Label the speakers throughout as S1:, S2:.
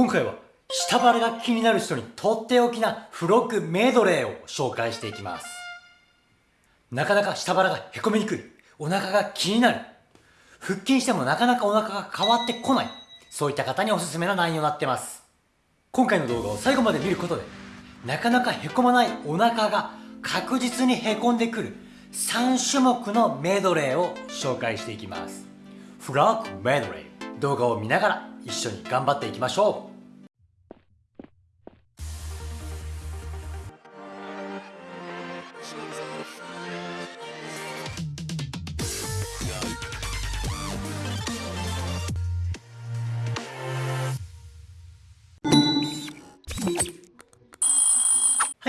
S1: 今回は下腹が気になる人にとっておきな付録メドレーを紹介していきます。なかなか下腹がへこみにくい。お腹が気になる。腹筋してもなかなかお腹が変わってこない。そういった方におすすめな内容になってます。今回の動画を最後まで見ることでなかなかへこまないお腹が確実にへこんでくる3種目のメドレーを紹介していきます。フラッグメドレー。動画を見ながら一緒に頑張っていきましょう。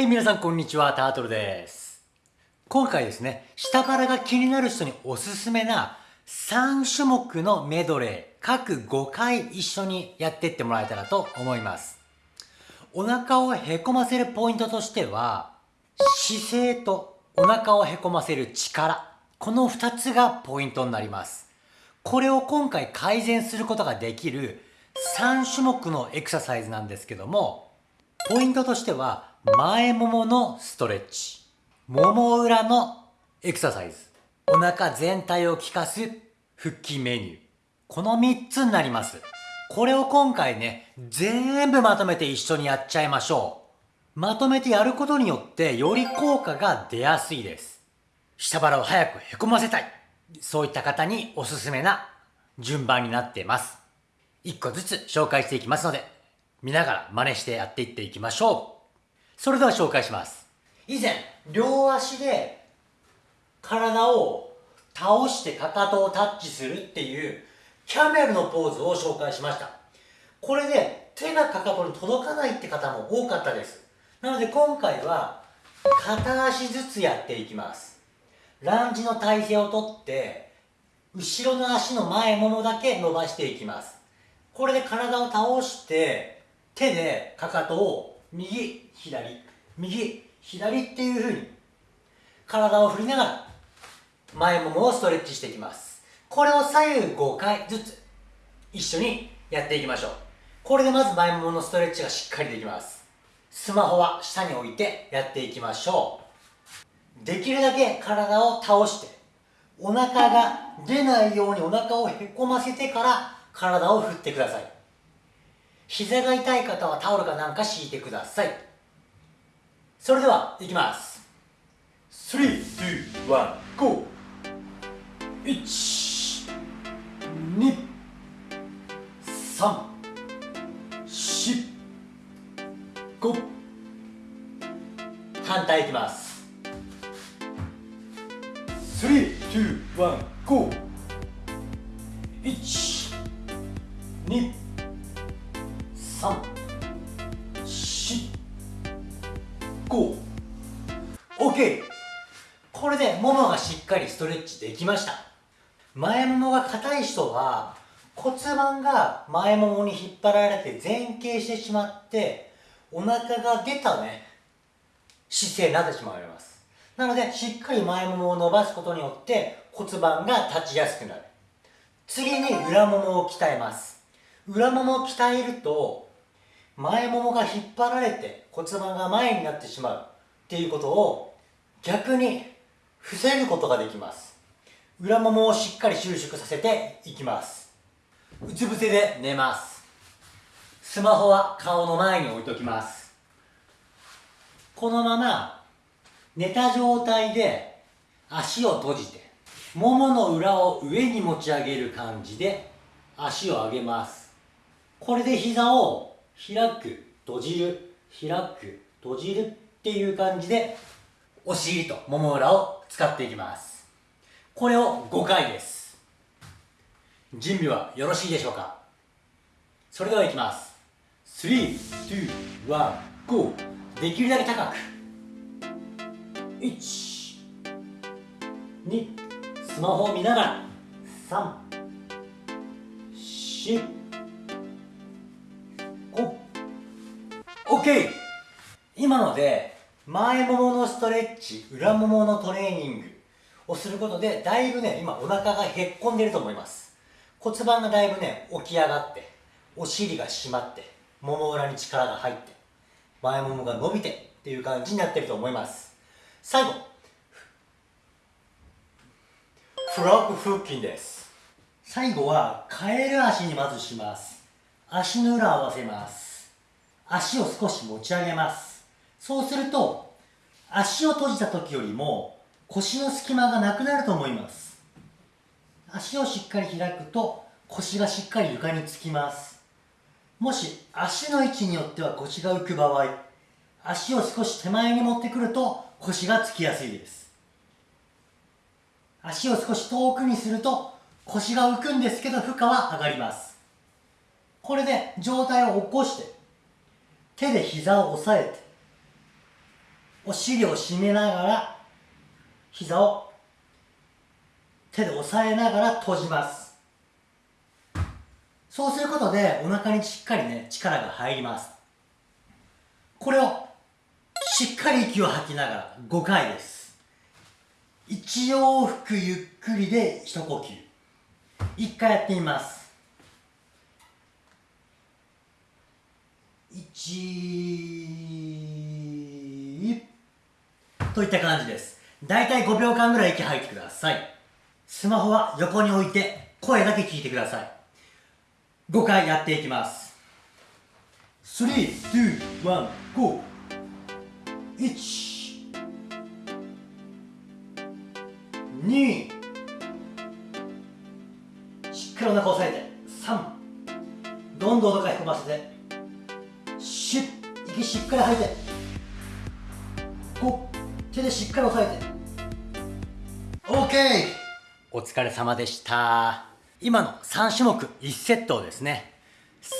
S1: はい、皆さんこんにちは、タートルです。今回ですね、下腹が気になる人におすすめな3種目のメドレー、各5回一緒にやってってもらえたらと思います。お腹をへこませるポイントとしては、姿勢とお腹をへこませる力、この2つがポイントになります。これを今回改善することができる3種目のエクササイズなんですけども、ポイントとしては、前もものストレッチ。もも裏のエクササイズ。お腹全体を効かす腹筋メニュー。この3つになります。これを今回ね、全部まとめて一緒にやっちゃいましょう。まとめてやることによってより効果が出やすいです。下腹を早くへこませたい。そういった方におすすめな順番になっています。1個ずつ紹介していきますので、見ながら真似してやっていっていきましょう。それでは紹介します。以前、両足で体を倒してかかとをタッチするっていうキャメルのポーズを紹介しました。これで手がかかとに届かないって方も多かったです。なので今回は片足ずつやっていきます。ランジの体勢をとって後ろの足の前ももだけ伸ばしていきます。これで体を倒して手でかかとを右、左、右、左っていう風に体を振りながら前ももをストレッチしていきます。これを左右5回ずつ一緒にやっていきましょう。これでまず前もものストレッチがしっかりできます。スマホは下に置いてやっていきましょう。できるだけ体を倒してお腹が出ないようにお腹をへこませてから体を振ってください。膝が痛い方はタオルかなんか敷いてください。それではいきます。3、2、1、GO! 1、2、3、4、5反対いきます。3、2、1、GO! 1、2、3、4、5、OK! これでももがしっかりストレッチできました。前ももが硬い人は骨盤が前ももに引っ張られて前傾してしまってお腹が出たね姿勢になってしまいます。なのでしっかり前ももを伸ばすことによって骨盤が立ちやすくなる。次に裏ももを鍛えます。裏ももを鍛えると前ももが引っ張られて骨盤が前になってしまうっていうことを逆に防ぐことができます。裏ももをしっかり収縮させていきます。うつ伏せで寝ます。スマホは顔の前に置いときます。このまま寝た状態で足を閉じてももの裏を上に持ち上げる感じで足を上げます。これで膝を開く、閉じる、開く、閉じるっていう感じで、お尻ともも裏を使っていきます。これを5回です。準備はよろしいでしょうか？それではいきます。3、2、1、GO! できるだけ高く。1、2、スマホを見ながら。3、4、OK! 今ので前もものストレッチ裏もものトレーニングをすることでだいぶね今お腹がへっこんでると思います。骨盤がだいぶね起き上がってお尻が締まってもも裏に力が入って前ももが伸びてっていう感じになってると思います。最後。フロッグ腹筋です。最後はカエル足にまずします。足の裏を合わせます。足を少し持ち上げます。そうすると足を閉じた時よりも腰の隙間がなくなると思います。足をしっかり開くと腰がしっかり床につきます。もし足の位置によっては腰が浮く場合足を少し手前に持ってくると腰がつきやすいです。足を少し遠くにすると腰が浮くんですけど負荷は上がります。これで上体を起こして手で膝を押さえてお尻を締めながら膝を手で押さえながら閉じます。そうすることでお腹にしっかりね力が入ります。これをしっかり息を吐きながら5回です。一往復ゆっくりで一呼吸。1回やってみます。1といった感じです。だいたい5秒間ぐらい息吐いてください。スマホは横に置いて声だけ聞いてください。5回やっていきます。3、2、1、GO 1 2しっかりお腹押さえて3どんどんどかへこませて息しっかり吐いて。5手でしっかり押さえて。OK! お疲れ様でした。今の3種目1セットをですね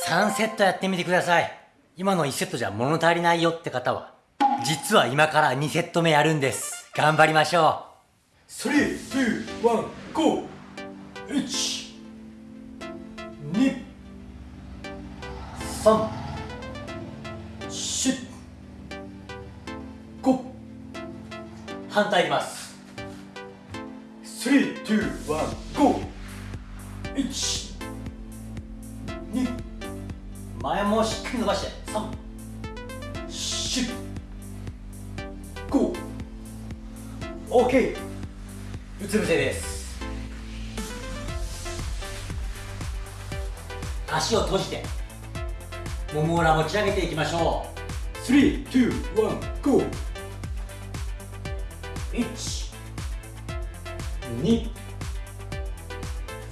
S1: 3セットやってみてください。今の1セットじゃ物足りないよって方は実は今から2セット目やるんです。頑張りましょう。3、2、1、GO! 1 2 3 4 5反対いきます3、2、1、GO! 1 2前もしっかり伸ばして3 4 5 OK うつ伏せです足を閉じてもも裏持ち上げていきましょう3、2、1、GO 1 2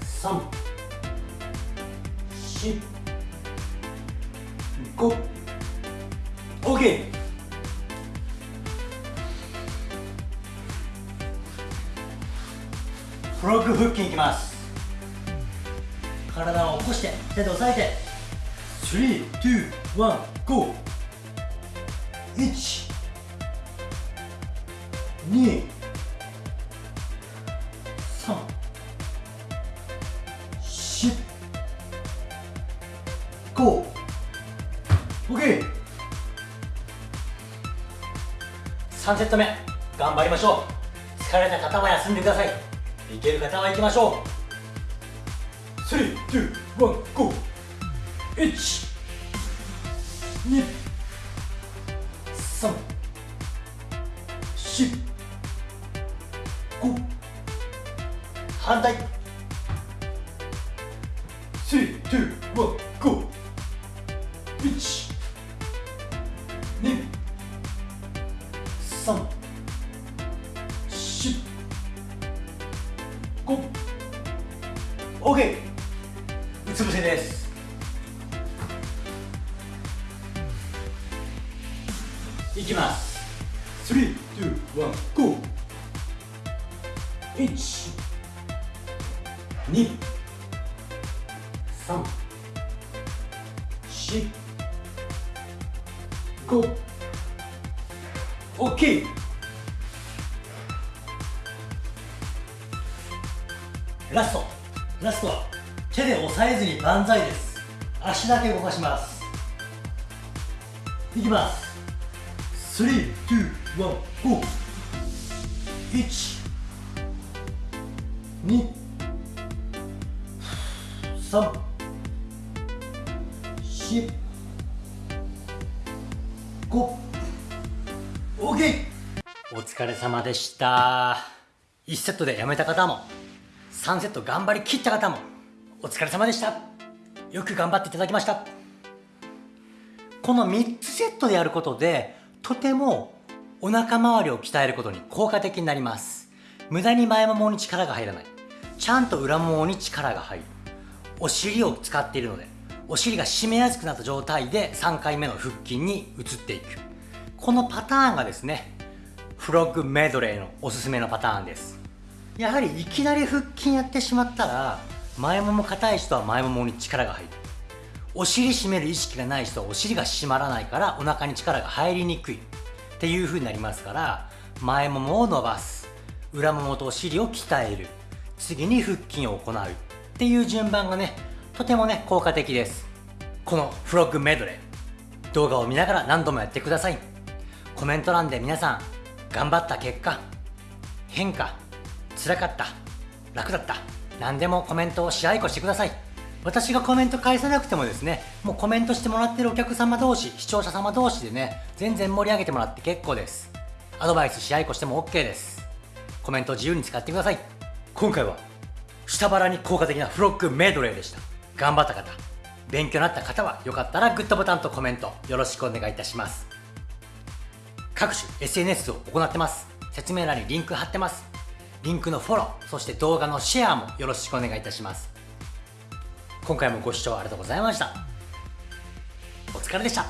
S1: 3 4 5 OK フロッグ腹筋いきます。体を起こして手で押さえて。321 GO 1 2 3 4 5 OK 3セット目頑張りましょう。疲れた方は休んでください。いける方は行きましょう。3、2、1、GO! 1 2 OK うつ伏せです。いきます。3、2、1、GO 1 2 3 4 5 OK ラスト。ラストは手で押さえずに万歳です。足だけ動かします。いきます。321 GO 1 2 3 4 5 OK お疲れ様でした。1セットでやめた方も。3セット頑張りきった方もお疲れ様でした。よく頑張っていただきました。この3つセットでやることでとてもお腹周りを鍛えることに効果的になります。無駄に前ももに力が入らない。ちゃんと裏ももに力が入る。お尻を使っているのでお尻が締めやすくなった状態で3回目の腹筋に移っていく。このパターンがですねフロッグメドレーのおすすめのパターンです。やはりいきなり腹筋やってしまったら前もも硬い人は前ももに力が入る。お尻締める意識がない人はお尻が締まらないからお腹に力が入りにくい。っていう風になりますから前ももを伸ばす。裏ももとお尻を鍛える。次に腹筋を行う。っていう順番がねとてもね効果的です。このフロッグメドレー。動画を見ながら何度もやってください。コメント欄で皆さん頑張った結果変化辛かった。楽だった。何でもコメントをし合いこしてください。私がコメント返さなくてもですねもうコメントしてもらってるお客様同士視聴者様同士でね全然盛り上げてもらって結構です。アドバイスし合いこしても OK です。コメント自由に使ってください。今回は下腹に効果的なフロッグメドレーでした。頑張った方。勉強になった方はよかったらグッドボタンとコメントよろしくお願いいたします。各種 SNS を行ってます。説明欄にリンク貼ってます。リンクのフォローそして動画のシェアもよろしくお願いいたします。今回もご視聴ありがとうございました。お疲れでした。